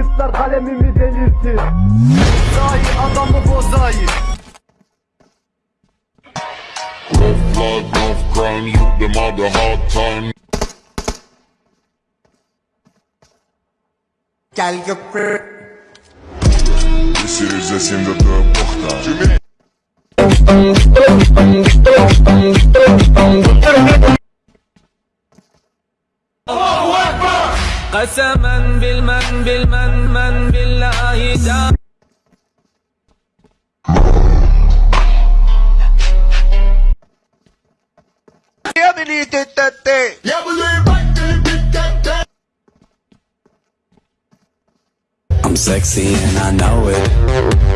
Teröristler kalemimi delirtti. Zahi adamı bozayı. Rough blood, rough crime, you them all the hard time. Gel köprü This is a sin that the porta. قسما بالمن بالمن من بالله تعالى I'm sexy and I know it.